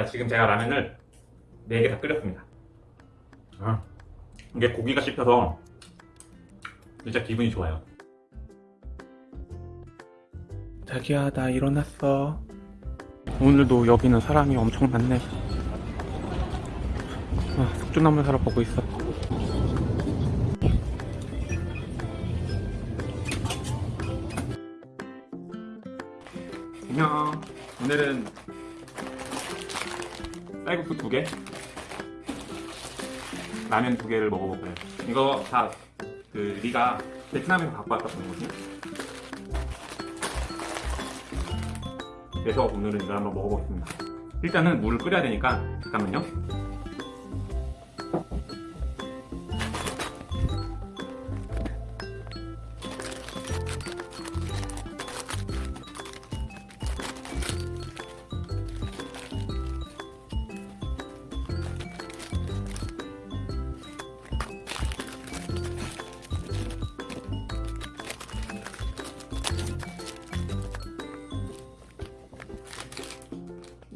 자 지금 제가 라면을 4개 다 끓였습니다. 아, 이게 고기가 씹혀서 진짜 기분이 좋아요. 자기야 나 일어났어. 오늘도 여기는 사람이 엄청 많네. 아, 숙주나물 사러 보고 있어. 안녕. 오늘은 쌀국수 두 개, 라면 두 개를 먹어볼 거예요. 이거 다 그 리가 베트남에서 갖고 왔던 거지. 그래서 오늘은 이걸 한번 먹어보겠습니다. 일단은 물을 끓여야 되니까 잠깐만요.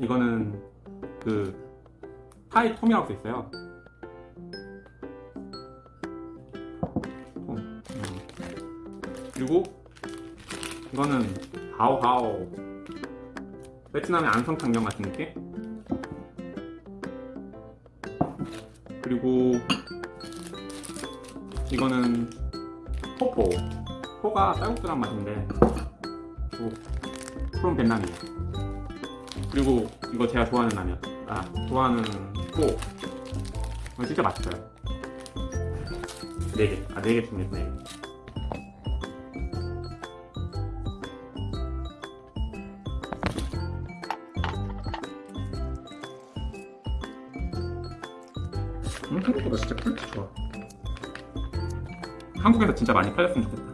이거는 그 타이 톰이라고 써 있어요. 톰. 음. 그리고 이거는 하오하오 베트남의 안성탕면 같은 느낌? 그리고 이거는 포포 포가 쌀국수란 맛인데 그리고 from Vietnam이에요 그리고 이거 제가 좋아하는 라면. 아 좋아하는 코. 이거 진짜 맛있어요. 4개. 아 4개 준비했어 4개. 음, 한국보다 진짜 quality 좋아. 한국에서 진짜 많이 팔렸으면 좋겠다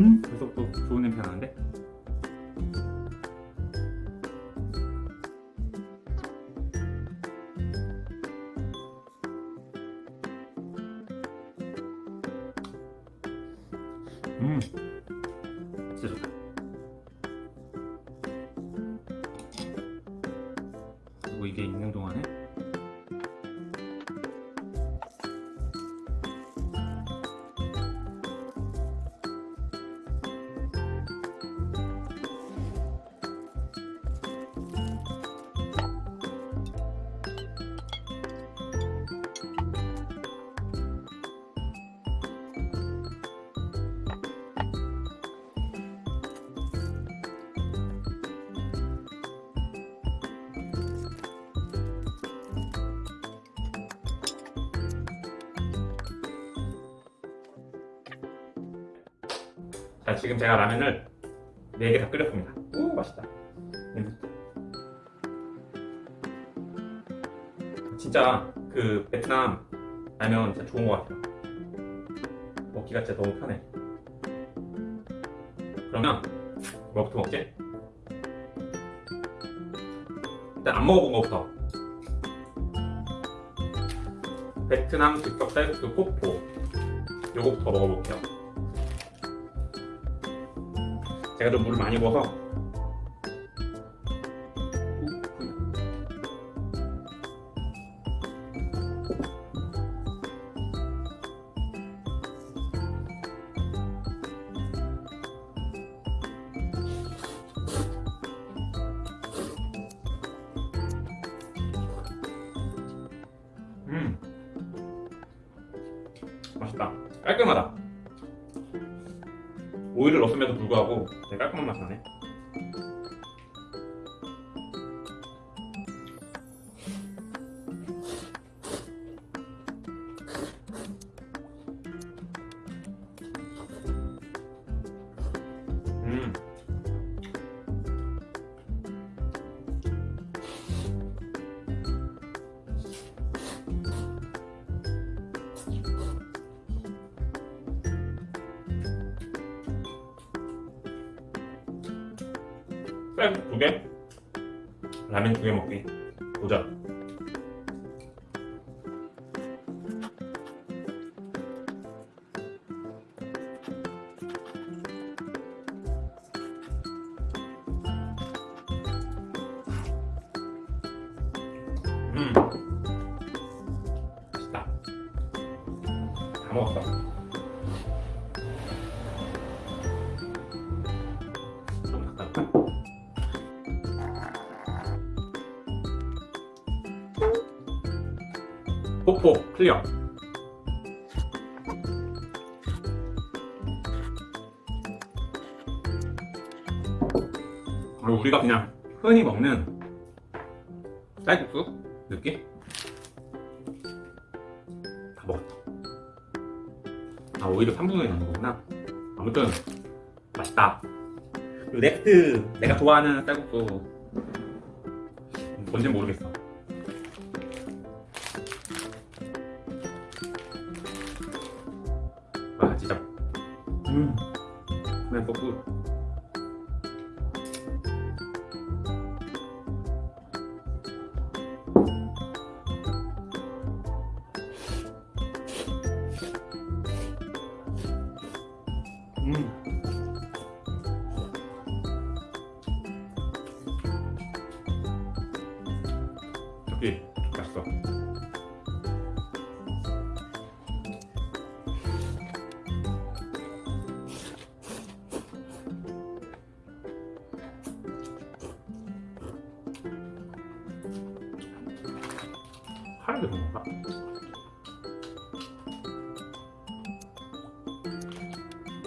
음? 벌써부터 좋은 냄새 나는데? 음 진짜 좋다 자 지금 제가 라면을 4개 다 끓였습니다. 오 맛있다. 좋다. 진짜 그 베트남 라면 진짜 좋은 것 같아요. 먹기가 진짜 너무 편해. 그러면 뭐부터 먹지? 일단 안 먹어본 거부터. 베트남 즉석 쌀국수 포포 요거부터 먹어볼게요 제가 좀 물을 많이 부어서 음. 맛있다. 깔끔하다 넣었음에도 불구하고 되게 깔끔한 맛이 나네 라면 두 개 먹기 도전. 뽀뽀 clear. 그리고 우리가 그냥 흔히 먹는 쌀국수 느낌? 다 먹었다. 아 오히려 3분의 1 넣는 거구나. 아무튼 맛있다. next 내가 좋아하는 쌀국수 뭔지 모르겠어.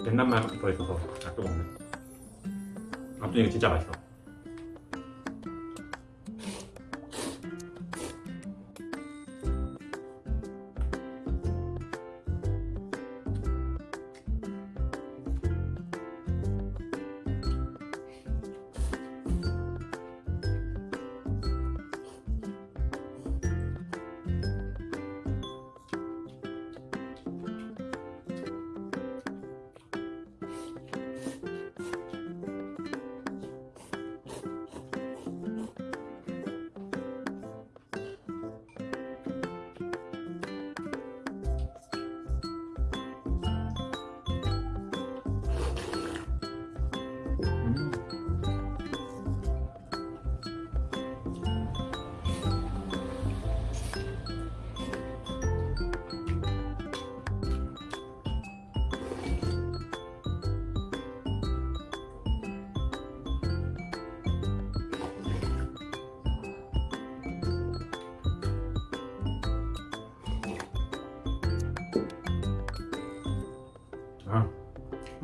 옛날 말 들어있어서 잘 뜨거운데 아무튼 이거 진짜 맛있어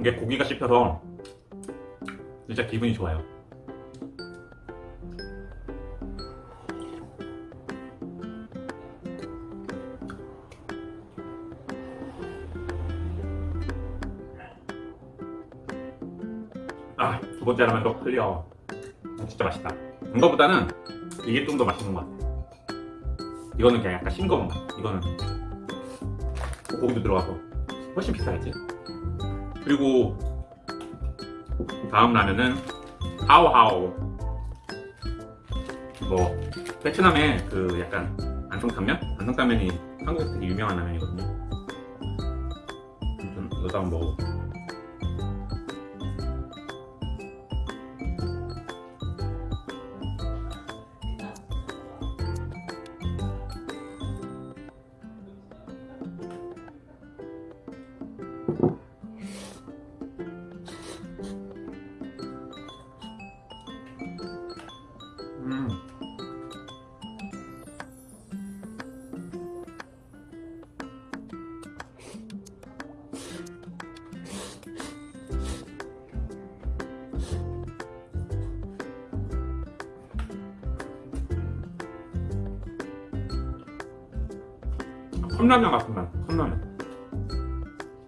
이게 고기가 씹혀서 진짜 기분이 좋아요. 아, 두 번째 라면도 클리어. 아, 진짜 맛있다. 이거보다는 이게 좀 더 맛있는 것 같아. 이거는 그냥 약간 싱거운 맛. 이거는 고기도 들어가서 훨씬 비싸겠지. 그리고 다음 라면은 하오하오. 뭐 베트남의 그 약간 안성탕면? 안성탕면이 한국에서 되게 유명한 라면이거든요. 아무튼 이것도 한번 먹어 컵라면 같은 맛, 컵라면.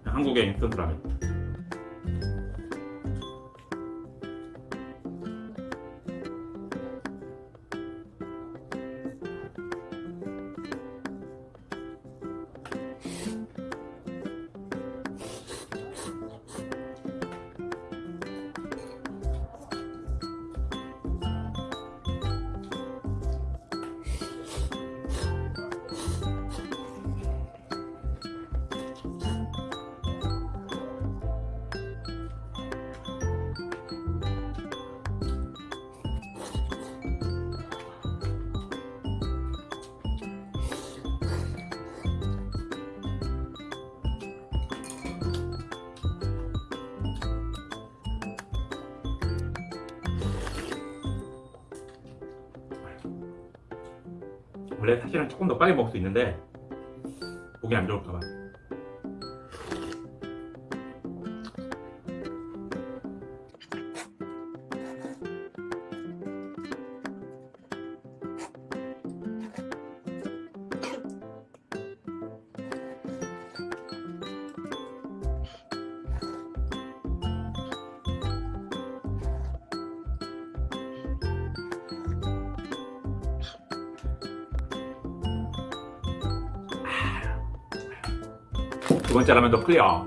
한국의 인스턴트 라면. 원래 사실은 조금 더 빨리 먹을 수 있는데 보기 안 좋을까봐 두 번째 라면도 clear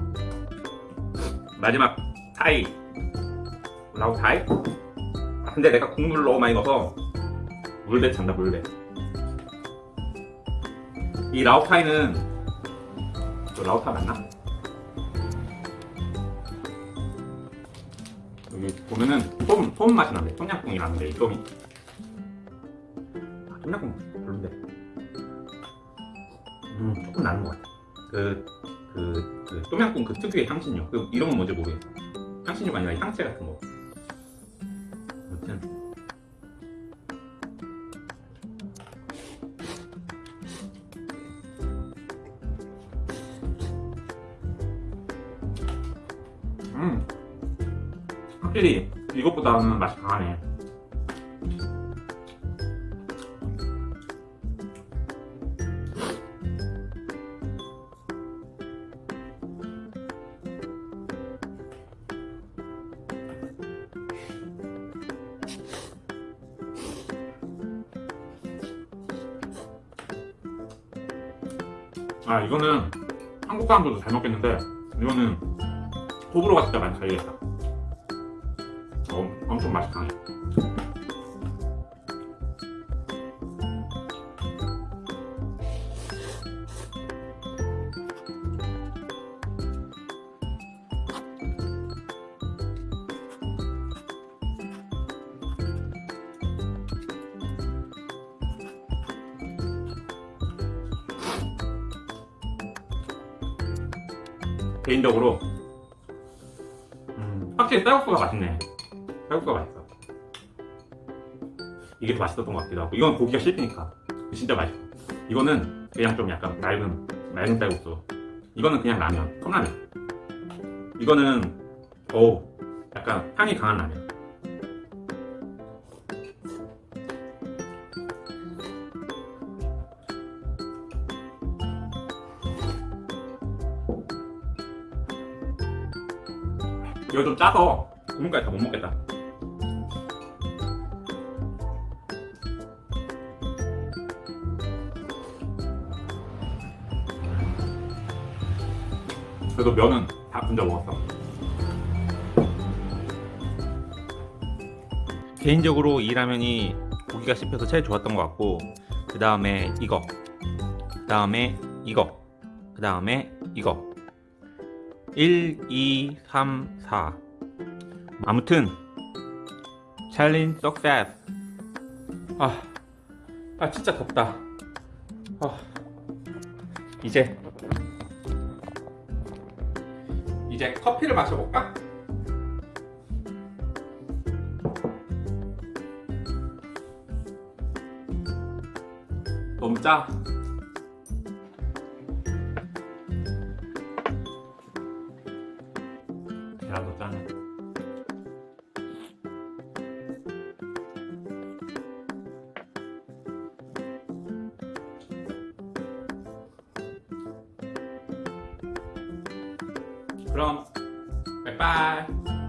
마지막 타이 라우 타이 아, 근데 내가 국물을 너무 많이 넣어서 물배 찬다 물배. 이 라우 타이는 저 라우 타이 맞나? 여기 보면은 솜, 솜 맛이 나는데 똠양꿍이라는데 이 솜이. 아, 똠양꿍 별론데. 음 조금 나는 것 같아. 그, 그, 그 똠양꿍 그 특유의 향신료. 그 이름은 뭔지 모르겠어 향신료가 아니라 향채 같은 거. 아무튼. 음. 확실히 이것보다는 맛이 강하네 아 이거는 한국 사람들도 잘 먹겠는데 이거는 호불호가 진짜 많이 갈리겠다. 어, 엄청 강 개인적으로. 음, 확실히 쌀국수가 맛있네. 쌀국수가 맛있어. 이게 더 맛있었던 것 같기도 하고. 이건 고기가 씹히니까. 진짜 맛있어. 이거는 그냥 좀 약간 맑은 맑은 쌀국수. 이거는 그냥 라면. 컵라면. 이거는 오 약간 향이 강한 라면 이거 좀 짜서 국물까지 다 못 먹겠다. 그래도 면은 다 분자 먹었어. 개인적으로 이 라면이 고기가 씹혀서 제일 좋았던 것 같고 그 다음에 이거 그 다음에 이거 그 다음에 이거 1, 2, 3, 4 아무튼 챌린지 석세스 아, 아 진짜 덥다. 아, 이제. 이제 커피를 마셔볼까? 너무 짜 그럼 빠이빠이